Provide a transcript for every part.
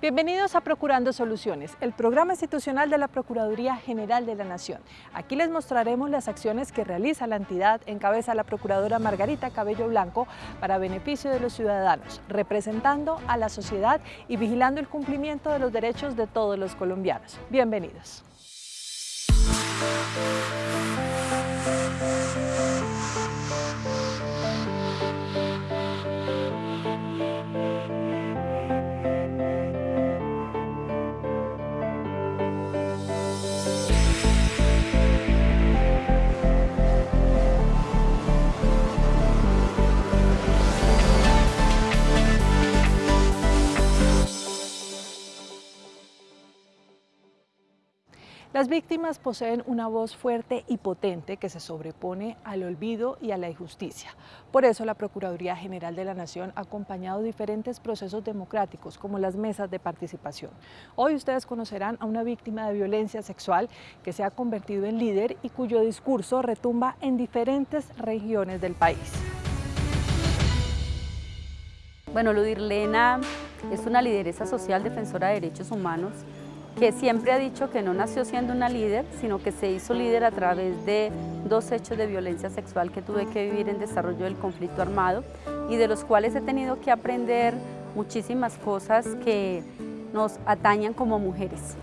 Bienvenidos a Procurando Soluciones, el programa institucional de la Procuraduría General de la Nación. Aquí les mostraremos las acciones que realiza la entidad en cabeza la Procuradora Margarita Cabello Blanco para beneficio de los ciudadanos, representando a la sociedad y vigilando el cumplimiento de los derechos de todos los colombianos. Bienvenidos. Las víctimas poseen una voz fuerte y potente que se sobrepone al olvido y a la injusticia. Por eso la Procuraduría General de la Nación ha acompañado diferentes procesos democráticos como las mesas de participación. Hoy ustedes conocerán a una víctima de violencia sexual que se ha convertido en líder y cuyo discurso retumba en diferentes regiones del país. Bueno, Ludirlena es una lideresa social defensora de derechos humanos que siempre ha dicho que no nació siendo una líder, sino que se hizo líder a través de dos hechos de violencia sexual que tuve que vivir en desarrollo del conflicto armado y de los cuales he tenido que aprender muchísimas cosas que nos atañan como mujeres.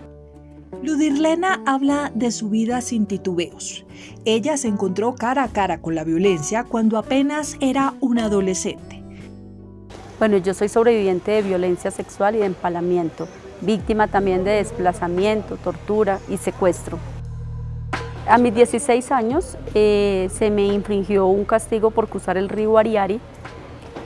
Ludirlena habla de su vida sin titubeos. Ella se encontró cara a cara con la violencia cuando apenas era una adolescente. Bueno, yo soy sobreviviente de violencia sexual y de empalamiento víctima también de desplazamiento, tortura y secuestro. A mis 16 años eh, se me infringió un castigo por cruzar el río Ariari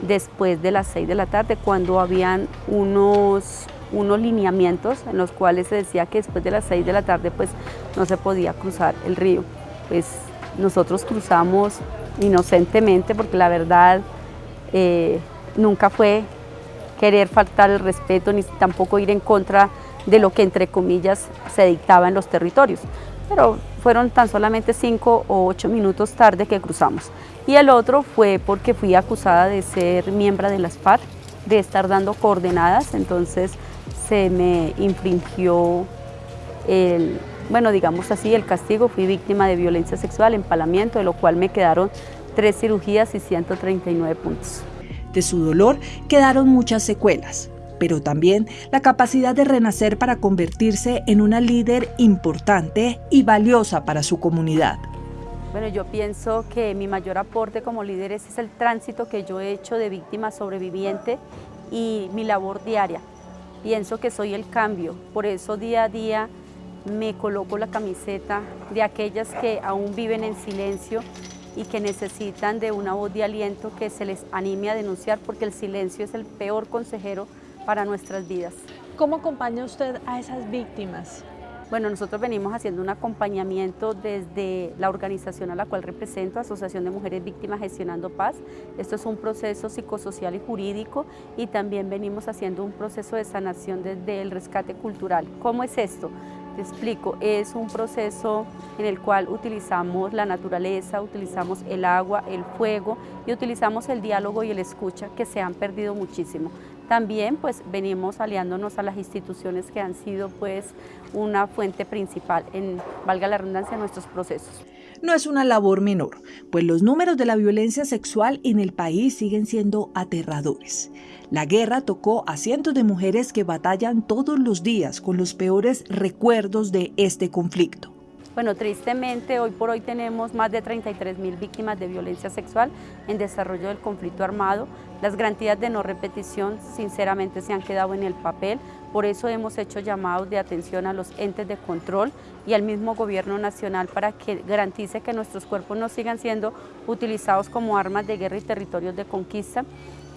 después de las 6 de la tarde cuando habían unos, unos lineamientos en los cuales se decía que después de las 6 de la tarde pues no se podía cruzar el río. Pues nosotros cruzamos inocentemente porque la verdad eh, nunca fue querer faltar el respeto ni tampoco ir en contra de lo que entre comillas se dictaba en los territorios. Pero fueron tan solamente cinco o ocho minutos tarde que cruzamos. Y el otro fue porque fui acusada de ser miembro de las FARC, de estar dando coordenadas, entonces se me infringió el, bueno, digamos así, el castigo, fui víctima de violencia sexual, empalamiento, de lo cual me quedaron tres cirugías y 139 puntos. De su dolor quedaron muchas secuelas, pero también la capacidad de renacer para convertirse en una líder importante y valiosa para su comunidad. Bueno, yo pienso que mi mayor aporte como líder es el tránsito que yo he hecho de víctima sobreviviente y mi labor diaria. Pienso que soy el cambio, por eso día a día me coloco la camiseta de aquellas que aún viven en silencio y que necesitan de una voz de aliento que se les anime a denunciar porque el silencio es el peor consejero para nuestras vidas. ¿Cómo acompaña usted a esas víctimas? Bueno, nosotros venimos haciendo un acompañamiento desde la organización a la cual represento, Asociación de Mujeres Víctimas Gestionando Paz. Esto es un proceso psicosocial y jurídico y también venimos haciendo un proceso de sanación desde el rescate cultural. ¿Cómo es esto? Te explico, es un proceso en el cual utilizamos la naturaleza, utilizamos el agua, el fuego y utilizamos el diálogo y el escucha que se han perdido muchísimo. También pues venimos aliándonos a las instituciones que han sido pues una fuente principal en, valga la redundancia, nuestros procesos no es una labor menor, pues los números de la violencia sexual en el país siguen siendo aterradores. La guerra tocó a cientos de mujeres que batallan todos los días con los peores recuerdos de este conflicto. Bueno, tristemente hoy por hoy tenemos más de 33 mil víctimas de violencia sexual en desarrollo del conflicto armado. Las garantías de no repetición sinceramente se han quedado en el papel, por eso hemos hecho llamados de atención a los entes de control y al mismo gobierno nacional para que garantice que nuestros cuerpos no sigan siendo utilizados como armas de guerra y territorios de conquista.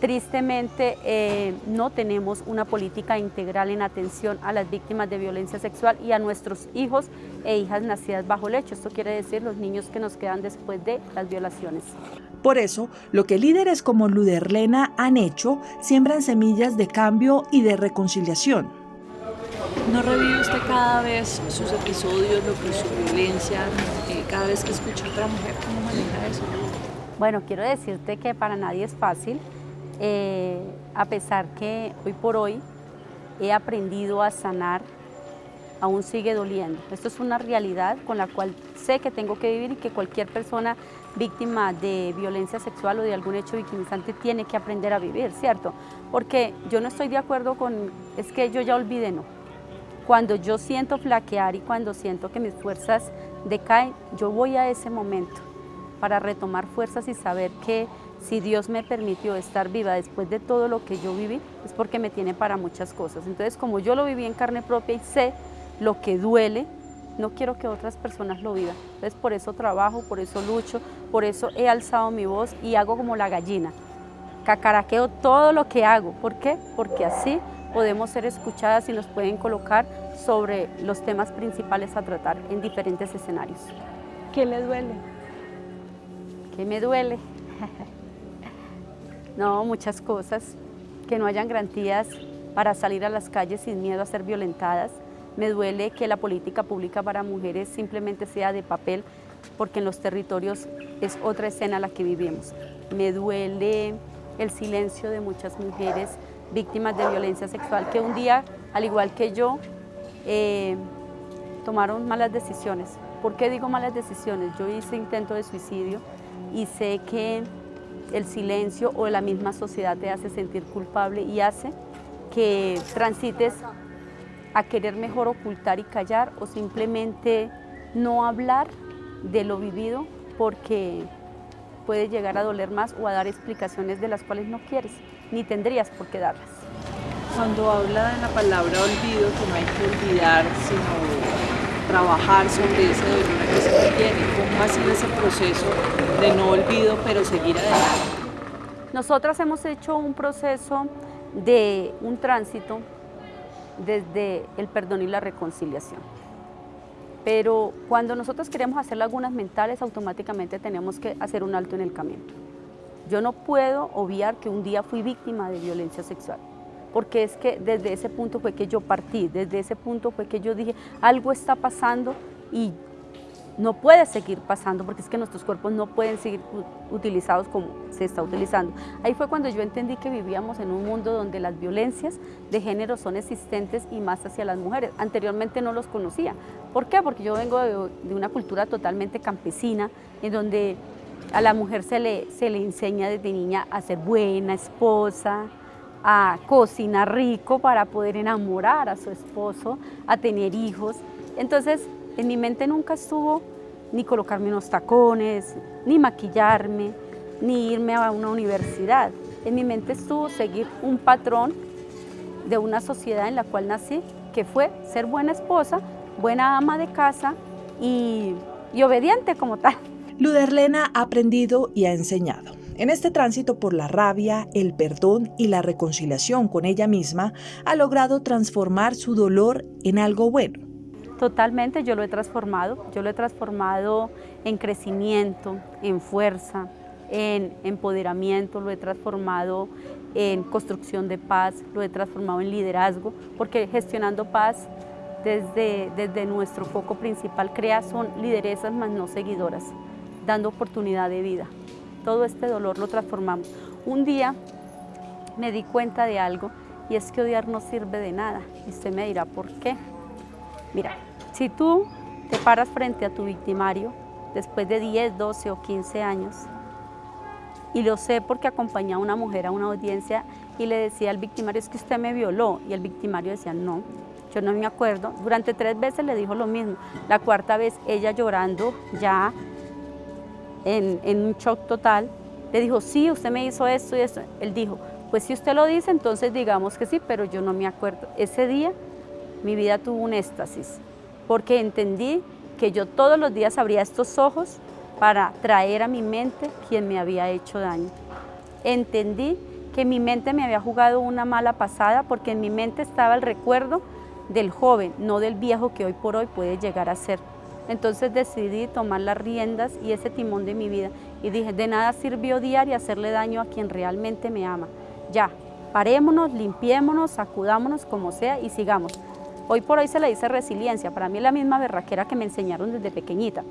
Tristemente eh, no tenemos una política integral en atención a las víctimas de violencia sexual y a nuestros hijos e hijas nacidas bajo lecho. Esto quiere decir los niños que nos quedan después de las violaciones. Por eso, lo que líderes como Luderlena han hecho, siembran semillas de cambio y de reconciliación. ¿No revive usted cada vez sus episodios, lo que su violencia, eh, cada vez que escucha a otra mujer? ¿Cómo maneja eso? Bueno, quiero decirte que para nadie es fácil, eh, a pesar que hoy por hoy he aprendido a sanar, aún sigue doliendo. Esto es una realidad con la cual sé que tengo que vivir y que cualquier persona víctima de violencia sexual o de algún hecho victimizante tiene que aprender a vivir, ¿cierto? Porque yo no estoy de acuerdo con, es que yo ya olvidé, no. Cuando yo siento flaquear y cuando siento que mis fuerzas decaen, yo voy a ese momento para retomar fuerzas y saber que si Dios me permitió estar viva después de todo lo que yo viví, es porque me tiene para muchas cosas. Entonces, como yo lo viví en carne propia y sé lo que duele, no quiero que otras personas lo vivan. Entonces, por eso trabajo, por eso lucho, por eso he alzado mi voz y hago como la gallina. Cacaraqueo todo lo que hago. ¿Por qué? Porque así podemos ser escuchadas y nos pueden colocar sobre los temas principales a tratar en diferentes escenarios. ¿Qué le duele? ¿Qué me duele? no, muchas cosas. Que no hayan garantías para salir a las calles sin miedo a ser violentadas. Me duele que la política pública para mujeres simplemente sea de papel, porque en los territorios es otra escena la que vivimos. Me duele el silencio de muchas mujeres víctimas de violencia sexual que un día, al igual que yo, eh, tomaron malas decisiones. ¿Por qué digo malas decisiones? Yo hice intento de suicidio y sé que el silencio o la misma sociedad te hace sentir culpable y hace que transites a querer mejor ocultar y callar o simplemente no hablar de lo vivido porque puede llegar a doler más o a dar explicaciones de las cuales no quieres, ni tendrías por qué darlas. Cuando habla de la palabra olvido, que no hay que olvidar, sino trabajar sobre ese dolor que se tiene, ¿cómo ha sido ese proceso de no olvido, pero seguir adelante? Nosotras hemos hecho un proceso de un tránsito desde el perdón y la reconciliación. Pero cuando nosotros queremos hacer lagunas mentales, automáticamente tenemos que hacer un alto en el camino. Yo no puedo obviar que un día fui víctima de violencia sexual, porque es que desde ese punto fue que yo partí, desde ese punto fue que yo dije, algo está pasando y no puede seguir pasando porque es que nuestros cuerpos no pueden seguir utilizados como se está utilizando. Ahí fue cuando yo entendí que vivíamos en un mundo donde las violencias de género son existentes y más hacia las mujeres. Anteriormente no los conocía. ¿Por qué? Porque yo vengo de, una cultura totalmente campesina en donde a la mujer se le, se le enseña desde niña a ser buena esposa, a cocinar rico para poder enamorar a su esposo, a tener hijos. Entonces, en mi mente nunca estuvo ni colocarme unos tacones, ni maquillarme, ni irme a una universidad. En mi mente estuvo seguir un patrón de una sociedad en la cual nací, que fue ser buena esposa, buena ama de casa y, y obediente como tal. Luderlena ha aprendido y ha enseñado. En este tránsito por la rabia, el perdón y la reconciliación con ella misma, ha logrado transformar su dolor en algo bueno Totalmente, yo lo he transformado, yo lo he transformado en crecimiento, en fuerza, en empoderamiento, lo he transformado en construcción de paz, lo he transformado en liderazgo, porque gestionando paz desde, desde nuestro foco principal crea son lideresas más no seguidoras, dando oportunidad de vida. Todo este dolor lo transformamos. Un día me di cuenta de algo y es que odiar no sirve de nada. Y usted me dirá, ¿por qué? Mira, si tú te paras frente a tu victimario después de 10, 12 o 15 años, y lo sé porque acompañé a una mujer a una audiencia y le decía al victimario, es que usted me violó, y el victimario decía, no, yo no me acuerdo. Durante tres veces le dijo lo mismo. La cuarta vez, ella llorando ya en, un shock total, le dijo, sí, usted me hizo esto y esto. Él dijo, pues si usted lo dice, entonces digamos que sí, pero yo no me acuerdo. Ese día mi vida tuvo un éxtasis, porque entendí que yo todos los días abría estos ojos para traer a mi mente quien me había hecho daño. Entendí que mi mente me había jugado una mala pasada porque en mi mente estaba el recuerdo del joven, no del viejo que hoy por hoy puede llegar a ser. Entonces decidí tomar las riendas y ese timón de mi vida y dije, de nada sirvió odiar y hacerle daño a quien realmente me ama. Ya, parémonos, limpiémonos, sacudámonos como sea y sigamos. Hoy por hoy se le dice resiliencia, para mí es la misma berraquera que me enseñaron desde pequeñita.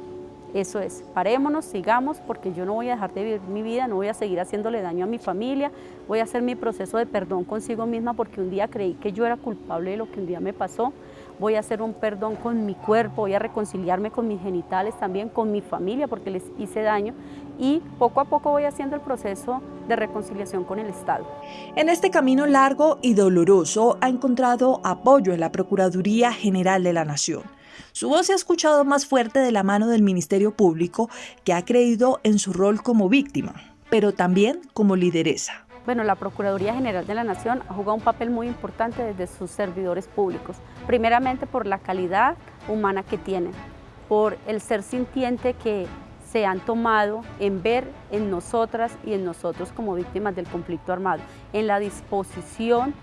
Eso es, parémonos, sigamos, porque yo no voy a dejar de vivir mi vida, no voy a seguir haciéndole daño a mi familia, voy a hacer mi proceso de perdón consigo misma porque un día creí que yo era culpable de lo que un día me pasó, voy a hacer un perdón con mi cuerpo, voy a reconciliarme con mis genitales también, con mi familia porque les hice daño y poco a poco voy haciendo el proceso de reconciliación con el Estado. En este camino largo y doloroso ha encontrado apoyo en la Procuraduría General de la Nación. Su voz se ha escuchado más fuerte de la mano del Ministerio Público, que ha creído en su rol como víctima, pero también como lideresa. Bueno, la Procuraduría General de la Nación ha jugado un papel muy importante desde sus servidores públicos, primeramente por la calidad humana que tienen, por el ser sintiente que se han tomado en ver en nosotras y en nosotros como víctimas del conflicto armado, en la disposición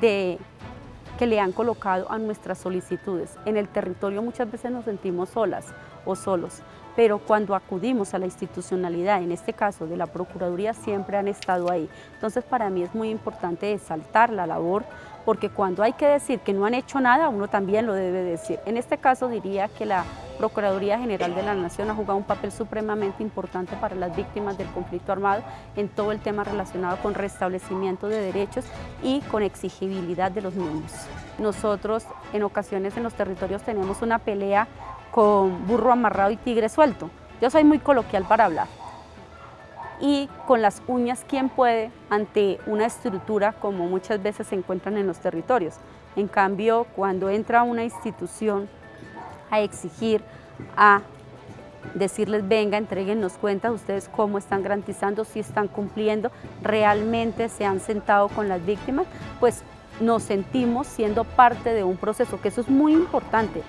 de que le han colocado a nuestras solicitudes. En el territorio muchas veces nos sentimos solas o solos, pero cuando acudimos a la institucionalidad, en este caso de la Procuraduría, siempre han estado ahí. Entonces para mí es muy importante exaltar la labor, porque cuando hay que decir que no han hecho nada, uno también lo debe decir. En este caso diría que la Procuraduría General de la Nación ha jugado un papel supremamente importante para las víctimas del conflicto armado en todo el tema relacionado con restablecimiento de derechos y con exigibilidad de los mismos. Nosotros en ocasiones en los territorios tenemos una pelea con burro amarrado y tigre suelto. Yo soy muy coloquial para hablar. Y con las uñas, ¿quién puede ante una estructura como muchas veces se encuentran en los territorios? En cambio, cuando entra una institución a exigir, a decirles, venga, entreguennos cuentas, ustedes cómo están garantizando, si están cumpliendo, realmente se han sentado con las víctimas, pues nos sentimos siendo parte de un proceso, que eso es muy importante,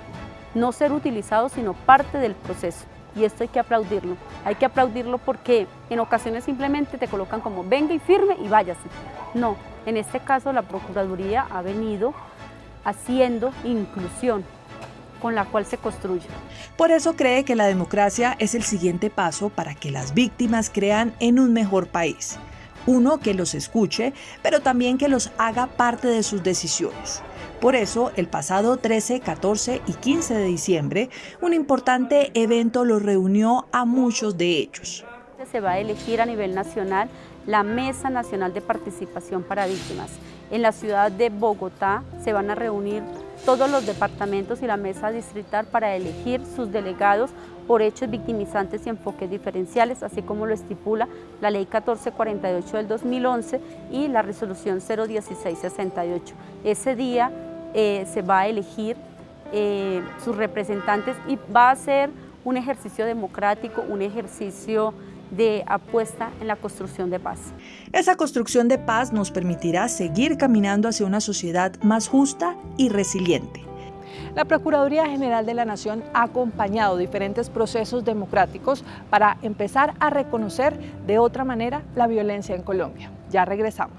no ser utilizados, sino parte del proceso. Y esto hay que aplaudirlo. Hay que aplaudirlo porque en ocasiones simplemente te colocan como venga y firme y váyase. No, en este caso la Procuraduría ha venido haciendo inclusión, con la cual se construye. Por eso cree que la democracia es el siguiente paso para que las víctimas crean en un mejor país. Uno que los escuche, pero también que los haga parte de sus decisiones. Por eso, el pasado 13, 14 y 15 de diciembre, un importante evento los reunió a muchos de ellos. Se va a elegir a nivel nacional la Mesa Nacional de Participación para Víctimas. En la ciudad de Bogotá se van a reunir todos los departamentos y la mesa distrital para elegir sus delegados por hechos victimizantes y enfoques diferenciales, así como lo estipula la Ley 1448 del 2011 y la Resolución 01668. Ese día eh, se va a elegir eh, sus representantes y va a ser un ejercicio democrático, un ejercicio de apuesta en la construcción de paz. Esa construcción de paz nos permitirá seguir caminando hacia una sociedad más justa y resiliente. La Procuraduría General de la Nación ha acompañado diferentes procesos democráticos para empezar a reconocer de otra manera la violencia en Colombia. Ya regresamos.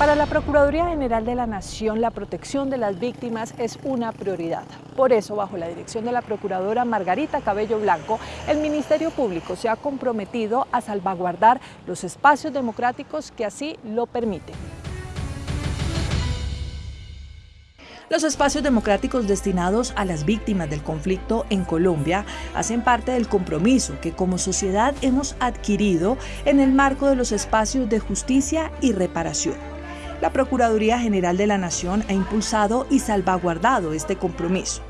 Para la Procuraduría General de la Nación, la protección de las víctimas es una prioridad. Por eso, bajo la dirección de la Procuradora Margarita Cabello Blanco, el Ministerio Público se ha comprometido a salvaguardar los espacios democráticos que así lo permiten. Los espacios democráticos destinados a las víctimas del conflicto en Colombia hacen parte del compromiso que como sociedad hemos adquirido en el marco de los espacios de justicia y reparación. La Procuraduría General de la Nación ha impulsado y salvaguardado este compromiso.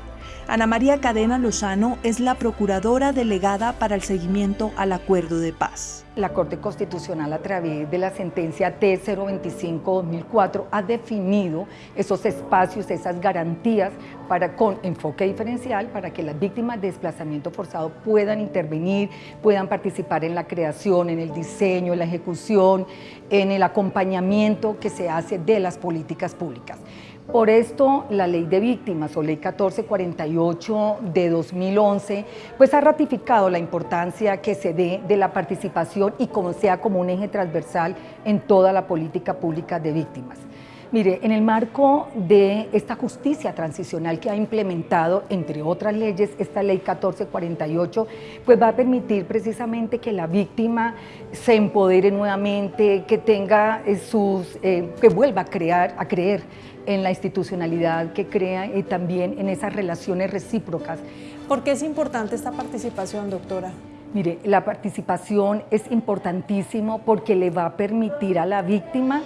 Ana María Cadena Lozano es la procuradora delegada para el seguimiento al acuerdo de paz. La Corte Constitucional a través de la sentencia T025-2004 ha definido esos espacios, esas garantías para, con enfoque diferencial para que las víctimas de desplazamiento forzado puedan intervenir, puedan participar en la creación, en el diseño, en la ejecución, en el acompañamiento que se hace de las políticas públicas. Por esto, la Ley de Víctimas o Ley 1448 de 2011, pues ha ratificado la importancia que se dé de la participación y como sea como un eje transversal en toda la política pública de víctimas. Mire, en el marco de esta justicia transicional que ha implementado, entre otras leyes, esta ley 1448, pues va a permitir precisamente que la víctima se empodere nuevamente, que tenga eh, sus, eh, que vuelva a crear, a creer en la institucionalidad, que crea y también en esas relaciones recíprocas. ¿Por qué es importante esta participación, doctora? Mire, la participación es importantísimo porque le va a permitir a la víctima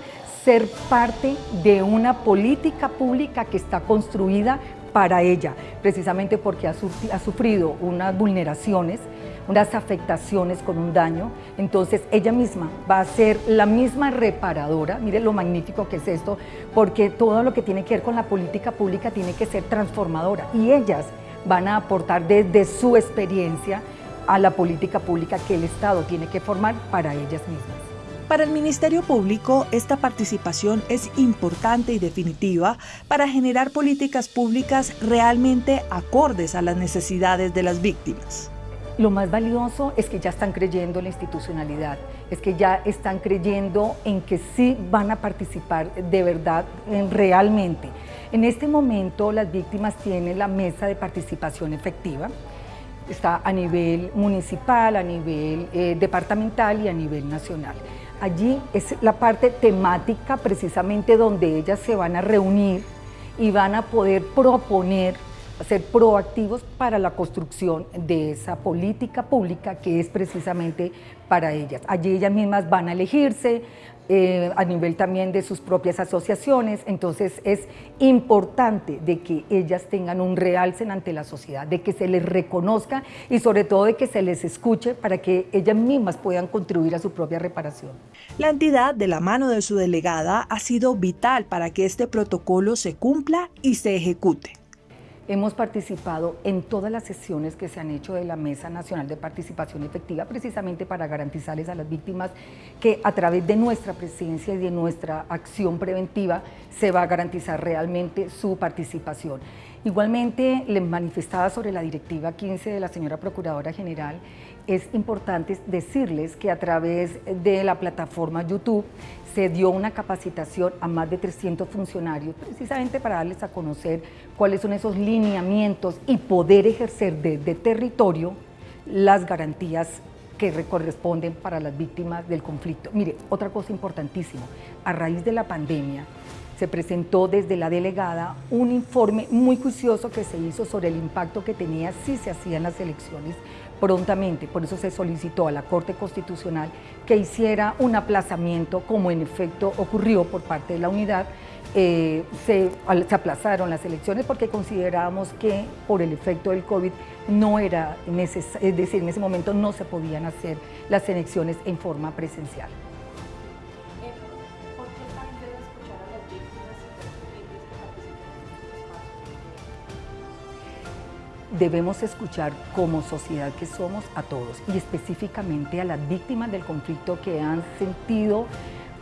ser parte de una política pública que está construida para ella, precisamente porque ha, sufrido unas vulneraciones, unas afectaciones con un daño, entonces ella misma va a ser la misma reparadora, mire lo magnífico que es esto, porque todo lo que tiene que ver con la política pública tiene que ser transformadora y ellas van a aportar desde su experiencia a la política pública que el Estado tiene que formar para ellas mismas. Para el Ministerio Público, esta participación es importante y definitiva para generar políticas públicas realmente acordes a las necesidades de las víctimas. Lo más valioso es que ya están creyendo en la institucionalidad, es que ya están creyendo en que sí van a participar de verdad, realmente. En este momento las víctimas tienen la mesa de participación efectiva, está a nivel municipal, a nivel eh, departamental y a nivel nacional. Allí es la parte temática precisamente donde ellas se van a reunir y van a poder proponer, ser proactivos para la construcción de esa política pública que es precisamente para ellas. Allí ellas mismas van a elegirse, eh, a nivel también de sus propias asociaciones, entonces es importante de que ellas tengan un realce ante la sociedad, de que se les reconozca y sobre todo de que se les escuche para que ellas mismas puedan contribuir a su propia reparación. La entidad, de la mano de su delegada, ha sido vital para que este protocolo se cumpla y se ejecute. Hemos participado en todas las sesiones que se han hecho de la Mesa Nacional de Participación Efectiva, precisamente para garantizarles a las víctimas que a través de nuestra presencia y de nuestra acción preventiva se va a garantizar realmente su participación. Igualmente, les manifestaba sobre la Directiva 15 de la señora Procuradora General, es importante decirles que a través de la plataforma YouTube se dio una capacitación a más de 300 funcionarios, precisamente para darles a conocer cuáles son esos lineamientos y poder ejercer desde territorio las garantías que corresponden para las víctimas del conflicto. Mire, otra cosa importantísima, a raíz de la pandemia se presentó desde la delegada un informe muy juicioso que se hizo sobre el impacto que tenía si se hacían las elecciones prontamente. Por eso se solicitó a la Corte Constitucional que hiciera un aplazamiento, como en efecto ocurrió por parte de la unidad. Eh, se, aplazaron las elecciones porque considerábamos que por el efecto del COVID no era necesario, es decir, en ese momento no se podían hacer las elecciones en forma presencial. Debemos escuchar como sociedad que somos a todos y específicamente a las víctimas del conflicto que han sentido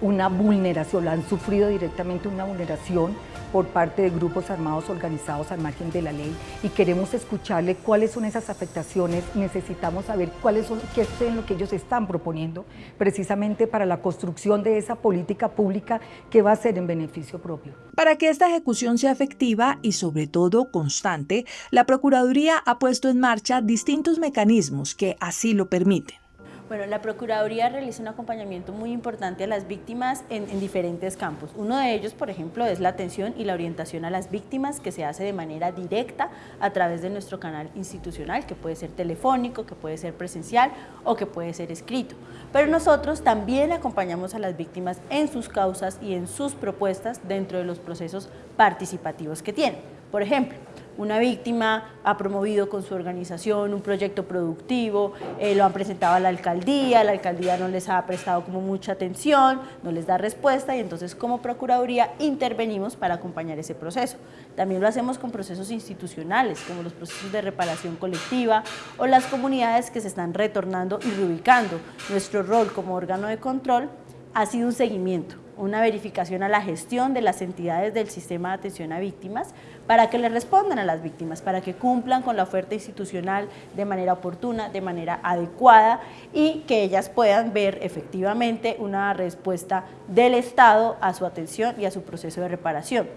una vulneración, han sufrido directamente una vulneración por parte de grupos armados organizados al margen de la ley y queremos escucharle cuáles son esas afectaciones, necesitamos saber cuáles son, qué es lo que ellos están proponiendo precisamente para la construcción de esa política pública que va a ser en beneficio propio. Para que esta ejecución sea efectiva y sobre todo constante, la Procuraduría ha puesto en marcha distintos mecanismos que así lo permiten. Bueno, la Procuraduría realiza un acompañamiento muy importante a las víctimas en, en, diferentes campos. Uno de ellos, por ejemplo, es la atención y la orientación a las víctimas que se hace de manera directa a través de nuestro canal institucional, que puede ser telefónico, que puede ser presencial o que puede ser escrito. Pero nosotros también acompañamos a las víctimas en sus causas y en sus propuestas dentro de los procesos participativos que tienen. Por ejemplo, una víctima ha promovido con su organización un proyecto productivo, eh, lo han presentado a la alcaldía, la alcaldía no les ha prestado como mucha atención, no les da respuesta y entonces como Procuraduría intervenimos para acompañar ese proceso. También lo hacemos con procesos institucionales, como los procesos de reparación colectiva o las comunidades que se están retornando y reubicando. Nuestro rol como órgano de control ha sido un seguimiento una verificación a la gestión de las entidades del sistema de atención a víctimas para que le respondan a las víctimas, para que cumplan con la oferta institucional de manera oportuna, de manera adecuada y que ellas puedan ver efectivamente una respuesta del Estado a su atención y a su proceso de reparación.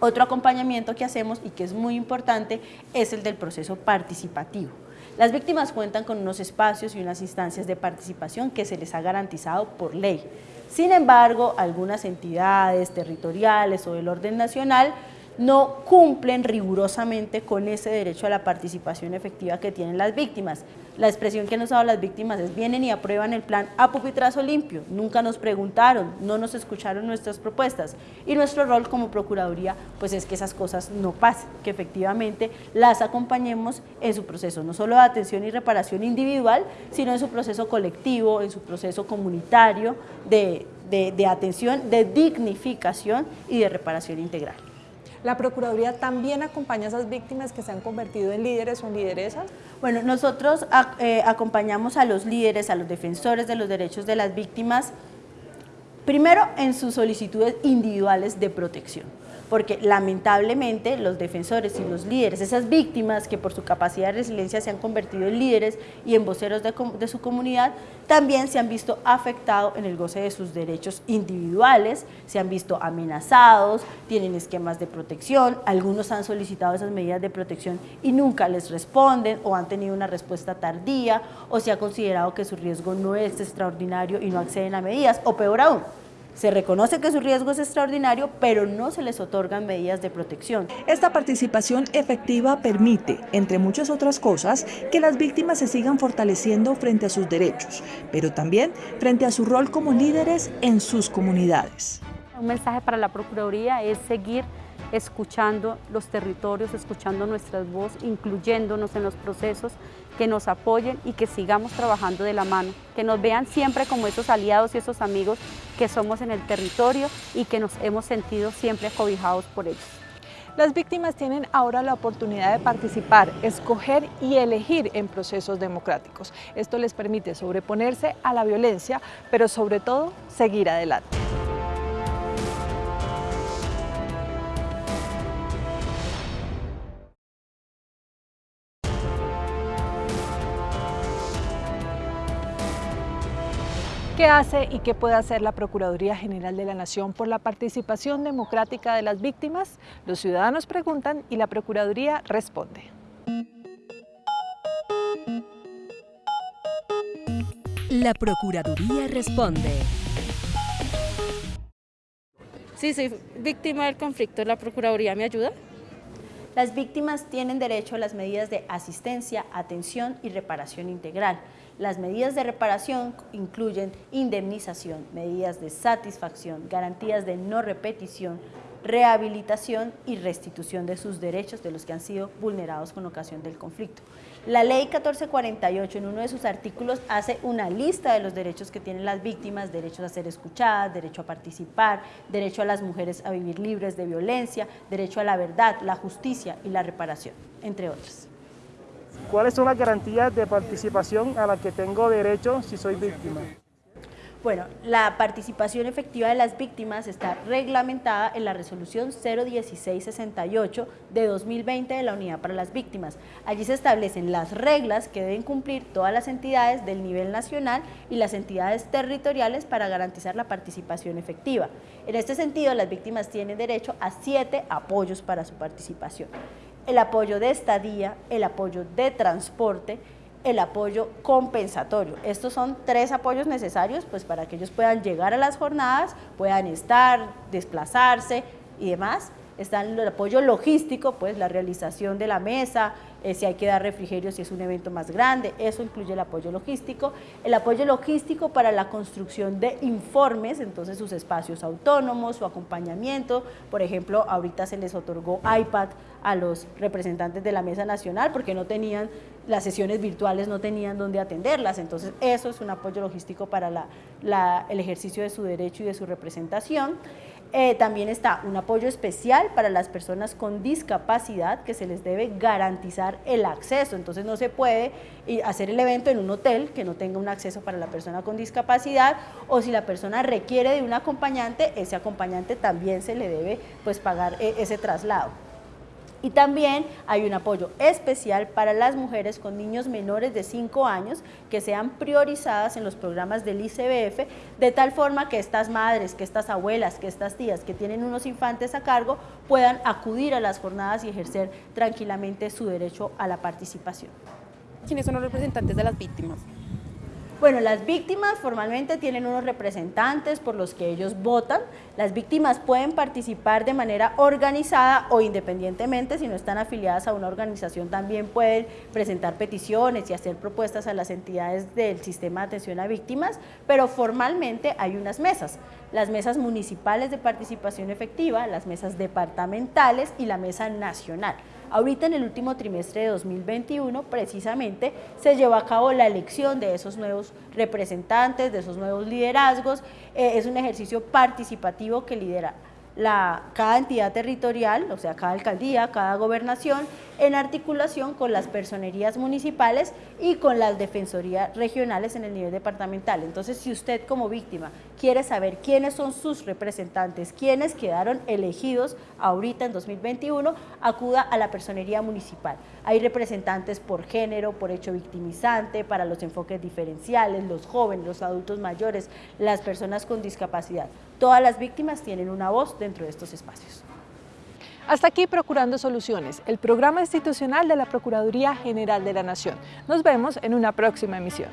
Otro acompañamiento que hacemos y que es muy importante es el del proceso participativo. Las víctimas cuentan con unos espacios y unas instancias de participación que se les ha garantizado por ley. Sin embargo, algunas entidades territoriales o del orden nacional no cumplen rigurosamente con ese derecho a la participación efectiva que tienen las víctimas. La expresión que nos ha dado las víctimas es vienen y aprueban el plan a pupitrazo limpio, nunca nos preguntaron, no nos escucharon nuestras propuestas y nuestro rol como Procuraduría pues es que esas cosas no pasen, que efectivamente las acompañemos en su proceso, no solo de atención y reparación individual, sino en su proceso colectivo, en su proceso comunitario de atención, de dignificación y de reparación integral. ¿La Procuraduría también acompaña a esas víctimas que se han convertido en líderes o en lideresas? Bueno, nosotros eh, acompañamos a los líderes, a los defensores de los derechos de las víctimas, primero en sus solicitudes individuales de protección porque lamentablemente los defensores y los líderes, esas víctimas que por su capacidad de resiliencia se han convertido en líderes y en voceros de, su comunidad, también se han visto afectados en el goce de sus derechos individuales, se han visto amenazados, tienen esquemas de protección, algunos han solicitado esas medidas de protección y nunca les responden o han tenido una respuesta tardía o se ha considerado que su riesgo no es extraordinario y no acceden a medidas, o peor aún, se reconoce que su riesgo es extraordinario, pero no se les otorgan medidas de protección. Esta participación efectiva permite, entre muchas otras cosas, que las víctimas se sigan fortaleciendo frente a sus derechos, pero también frente a su rol como líderes en sus comunidades. Un mensaje para la Procuraduría es seguir escuchando los territorios, escuchando nuestras voces, incluyéndonos en los procesos, que nos apoyen y que sigamos trabajando de la mano, que nos vean siempre como esos aliados y esos amigos que somos en el territorio y que nos hemos sentido siempre acobijados por ellos. Las víctimas tienen ahora la oportunidad de participar, escoger y elegir en procesos democráticos. Esto les permite sobreponerse a la violencia, pero sobre todo seguir adelante. ¿Qué hace y qué puede hacer la Procuraduría General de la Nación por la participación democrática de las víctimas? Los ciudadanos preguntan y la Procuraduría responde. La Procuraduría responde. Sí, soy víctima del conflicto. ¿La Procuraduría me ayuda? Las víctimas tienen derecho a las medidas de asistencia, atención y reparación integral. Las medidas de reparación incluyen indemnización, medidas de satisfacción, garantías de no repetición, rehabilitación y restitución de sus derechos de los que han sido vulnerados con ocasión del conflicto. La ley 1448 en uno de sus artículos hace una lista de los derechos que tienen las víctimas, derechos a ser escuchadas, derecho a participar, derecho a las mujeres a vivir libres de violencia, derecho a la verdad, la justicia y la reparación, entre otros. ¿Cuáles son las garantías de participación a las que tengo derecho si soy víctima? Bueno, la participación efectiva de las víctimas está reglamentada en la resolución 01668 de 2020 de la Unidad para las Víctimas. Allí se establecen las reglas que deben cumplir todas las entidades del nivel nacional y las entidades territoriales para garantizar la participación efectiva. En este sentido, las víctimas tienen derecho a siete apoyos para su participación el apoyo de estadía, el apoyo de transporte, el apoyo compensatorio. Estos son tres apoyos necesarios pues, para que ellos puedan llegar a las jornadas, puedan estar, desplazarse y demás. Está el apoyo logístico, pues la realización de la mesa, eh, si hay que dar refrigerio si es un evento más grande, eso incluye el apoyo logístico. El apoyo logístico para la construcción de informes, entonces sus espacios autónomos, su acompañamiento, por ejemplo, ahorita se les otorgó iPad a los representantes de la Mesa Nacional porque no tenían, las sesiones virtuales no tenían dónde atenderlas, entonces eso es un apoyo logístico para el ejercicio de su derecho y de su representación. Eh, también está un apoyo especial para las personas con discapacidad que se les debe garantizar el acceso. Entonces no se puede hacer el evento en un hotel que no tenga un acceso para la persona con discapacidad o si la persona requiere de un acompañante, ese acompañante también se le debe pues, pagar eh, ese traslado. Y también hay un apoyo especial para las mujeres con niños menores de 5 años que sean priorizadas en los programas del ICBF, de tal forma que estas madres, que estas abuelas, que estas tías que tienen unos infantes a cargo puedan acudir a las jornadas y ejercer tranquilamente su derecho a la participación. ¿Quiénes son los representantes de las víctimas? Bueno, las víctimas formalmente tienen unos representantes por los que ellos votan. Las víctimas pueden participar de manera organizada o independientemente, si no están afiliadas a una organización, también pueden presentar peticiones y hacer propuestas a las entidades del sistema de atención a víctimas, pero formalmente hay unas mesas. Las mesas municipales de participación efectiva, las mesas departamentales y la mesa nacional. Ahorita en el último trimestre de 2021 precisamente se llevó a cabo la elección de esos nuevos representantes, de esos nuevos liderazgos. Eh, es un ejercicio participativo que lidera la, cada entidad territorial, o sea, cada alcaldía, cada gobernación, en articulación con las personerías municipales y con las defensorías regionales en el nivel departamental. Entonces, si usted como víctima quiere saber quiénes son sus representantes, quiénes quedaron elegidos ahorita en 2021, acuda a la personería municipal. Hay representantes por género, por hecho victimizante, para los enfoques diferenciales, los jóvenes, los adultos mayores, las personas con discapacidad. Todas las víctimas tienen una voz dentro de estos espacios. Hasta aquí Procurando Soluciones, el programa institucional de la Procuraduría General de la Nación. Nos vemos en una próxima emisión.